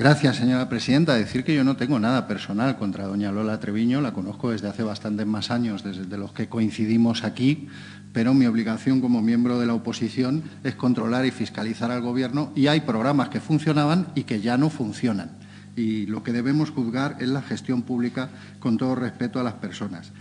Gracias, señora presidenta. Decir que yo no tengo nada personal contra doña Lola Treviño, la conozco desde hace bastantes más años, desde los que coincidimos aquí, pero mi obligación como miembro de la oposición es controlar y fiscalizar al Gobierno y hay programas que funcionaban y que ya no funcionan. Y lo que debemos juzgar es la gestión pública con todo respeto a las personas.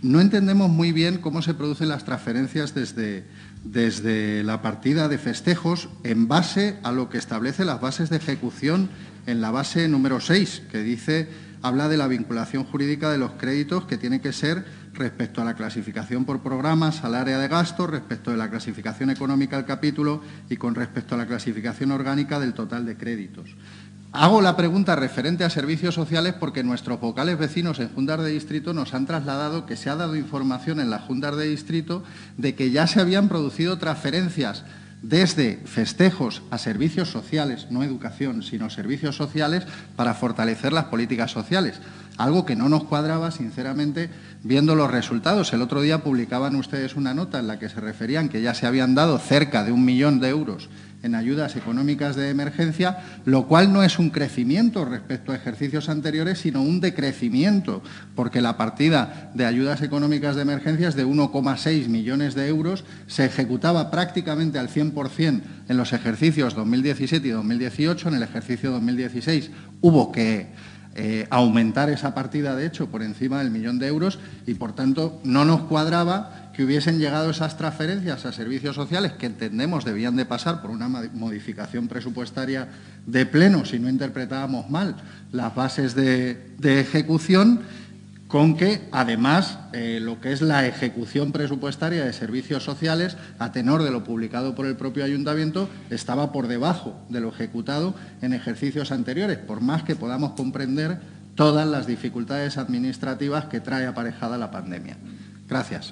No entendemos muy bien cómo se producen las transferencias desde, desde la partida de festejos en base a lo que establece las bases de ejecución en la base número 6, que dice, habla de la vinculación jurídica de los créditos que tiene que ser respecto a la clasificación por programas, al área de gasto, respecto de la clasificación económica del capítulo y con respecto a la clasificación orgánica del total de créditos. Hago la pregunta referente a servicios sociales porque nuestros vocales vecinos en Juntas de Distrito nos han trasladado que se ha dado información en las Juntas de Distrito de que ya se habían producido transferencias desde festejos a servicios sociales, no educación, sino servicios sociales, para fortalecer las políticas sociales. Algo que no nos cuadraba, sinceramente, viendo los resultados. El otro día publicaban ustedes una nota en la que se referían que ya se habían dado cerca de un millón de euros en ayudas económicas de emergencia, lo cual no es un crecimiento respecto a ejercicios anteriores, sino un decrecimiento, porque la partida de ayudas económicas de emergencias de 1,6 millones de euros se ejecutaba prácticamente al 100% en los ejercicios 2017 y 2018. En el ejercicio 2016 hubo que eh, aumentar esa partida, de hecho, por encima del millón de euros y, por tanto, no nos cuadraba que hubiesen llegado esas transferencias a servicios sociales que entendemos debían de pasar por una modificación presupuestaria de pleno, si no interpretábamos mal las bases de, ejecución, con que, además, eh, lo que es la ejecución presupuestaria de servicios sociales, a tenor de lo publicado por el propio ayuntamiento, estaba por debajo de lo ejecutado en ejercicios anteriores, por más que podamos comprender todas las dificultades administrativas que trae aparejada la pandemia. Gracias.